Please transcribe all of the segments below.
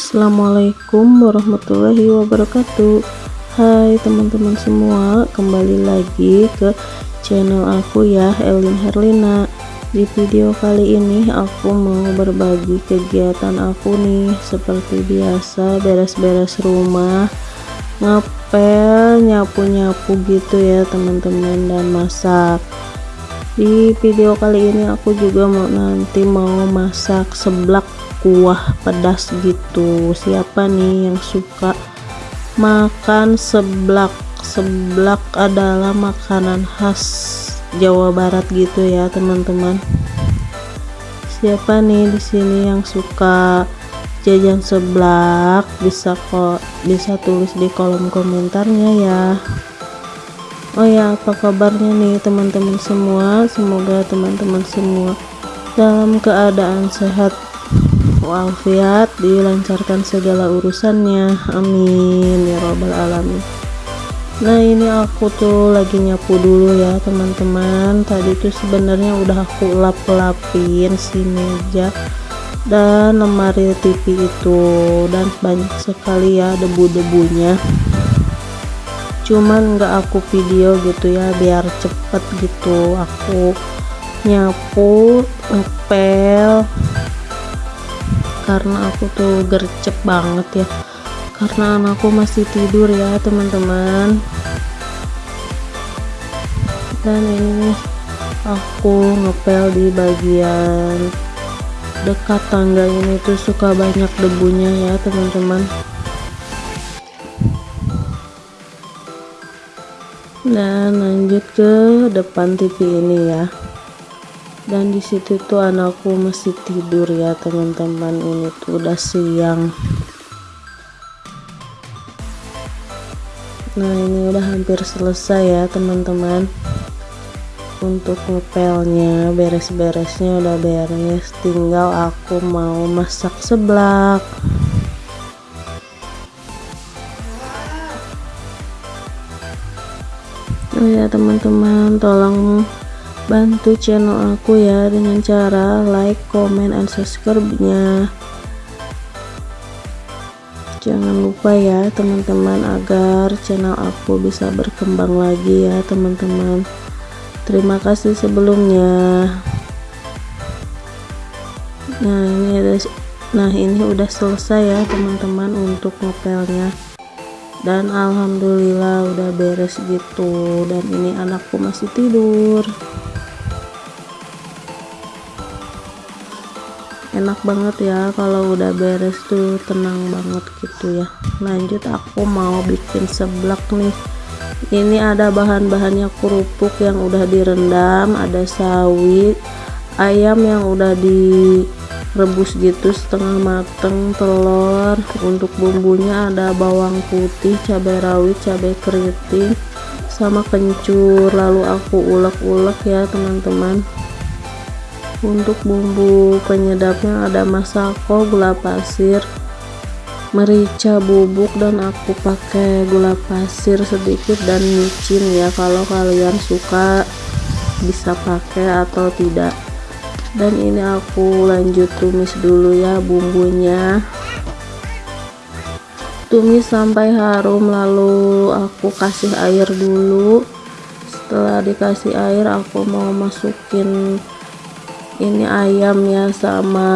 Assalamualaikum warahmatullahi wabarakatuh. Hai teman-teman semua kembali lagi ke channel aku ya Elin Herlina. Di video kali ini aku mau berbagi kegiatan aku nih. Seperti biasa beres-beres rumah ngepel nyapu-nyapu gitu ya teman-teman dan masak. Di video kali ini aku juga mau nanti mau masak seblak kuah pedas gitu. Siapa nih yang suka makan seblak? Seblak adalah makanan khas Jawa Barat gitu ya teman-teman. Siapa nih di sini yang suka jajan seblak? Bisa kok bisa tulis di kolom komentarnya ya. Oh ya apa kabarnya nih teman-teman semua? Semoga teman-teman semua dalam keadaan sehat walafiat dilancarkan segala urusannya. Amin ya robbal alamin. Nah ini aku tuh lagi nyapu dulu ya teman-teman. Tadi tuh sebenarnya udah aku lap-lapin si meja dan lemari TV itu. Dan banyak sekali ya debu-debunya. Cuman nggak aku video gitu ya biar cepet gitu. Aku nyapu ngepel karena aku tuh gercep banget ya. Karena anakku masih tidur ya teman-teman. Dan ini aku ngepel di bagian dekat tangga ini tuh suka banyak debunya ya teman-teman. Dan lanjut ke depan TV ini ya dan di situ tuh anakku masih tidur ya teman-teman. Ini tuh udah siang. Nah ini udah hampir selesai ya teman-teman. Untuk ngepelnya beres-beresnya udah beres. Tinggal aku mau masak seblak. Oh ya teman-teman tolong bantu channel aku ya dengan cara like, comment, and subscribe nya jangan lupa ya teman-teman agar channel aku bisa berkembang lagi ya teman-teman. Terima kasih sebelumnya. Nah ini ada nah ini udah selesai ya teman-teman untuk ngepelnya. Dan alhamdulillah udah beres gitu. Dan ini anakku masih tidur enak banget ya kalau udah beres tuh tenang banget gitu ya. Lanjut aku mau bikin seblak nih. Ini ada bahan-bahannya kerupuk yang udah direndam ada sawi ayam yang udah direbus gitu setengah mateng telur. Untuk bumbunya ada bawang putih cabai rawit cabai keriting sama kencur. Lalu aku ulek-ulek ya teman-teman untuk bumbu penyedapnya ada masako gula pasir merica bubuk dan aku pakai gula pasir sedikit dan micin ya. Kalau kalian suka bisa pakai atau tidak. Dan ini aku lanjut tumis dulu ya bumbunya. Tumis sampai harum lalu aku kasih air dulu. Setelah dikasih air aku mau masukin ini ayam ya sama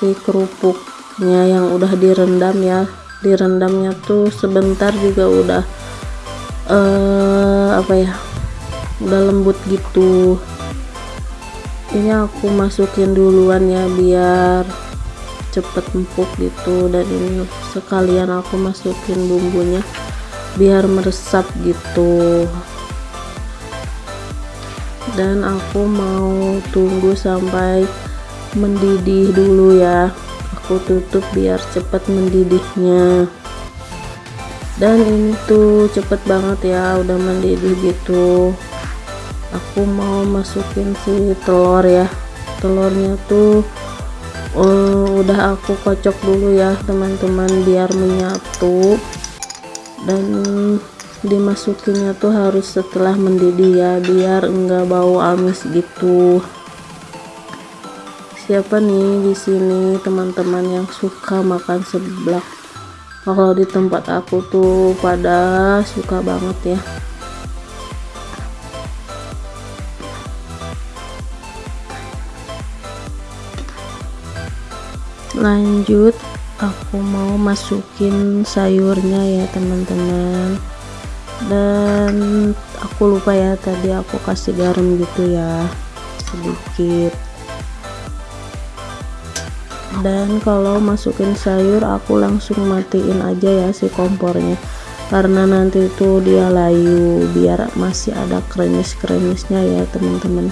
si kerupuknya yang udah direndam ya. Direndamnya tuh sebentar juga udah uh, apa ya udah lembut gitu. Ini aku masukin duluan ya biar cepet empuk gitu. Dan ini sekalian aku masukin bumbunya biar meresap gitu dan aku mau tunggu sampai mendidih dulu ya. Aku tutup biar cepat mendidihnya. Dan ini tuh cepet banget ya udah mendidih gitu. Aku mau masukin si telur ya. Telurnya tuh uh, udah aku kocok dulu ya teman-teman biar menyatu. Dan dimasukinnya tuh harus setelah mendidih ya biar enggak bau amis gitu. Siapa nih di sini teman-teman yang suka makan seblak? Kalau di tempat aku tuh pada suka banget ya. Lanjut aku mau masukin sayurnya ya teman-teman dan aku lupa ya tadi aku kasih garam gitu ya sedikit. Dan kalau masukin sayur aku langsung matiin aja ya si kompornya. Karena nanti itu dia layu biar masih ada kremis-kremisnya ya teman-teman.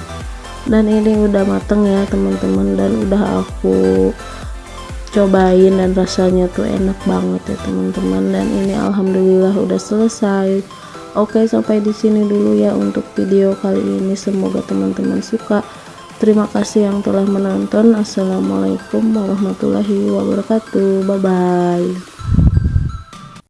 Dan ini udah mateng ya teman-teman. Dan udah aku cobain dan rasanya tuh enak banget ya teman-teman dan ini alhamdulillah udah selesai Oke sampai di sini dulu ya untuk video kali ini semoga teman-teman suka Terima kasih yang telah menonton. Assalamualaikum warahmatullahi wabarakatuh. Bye bye.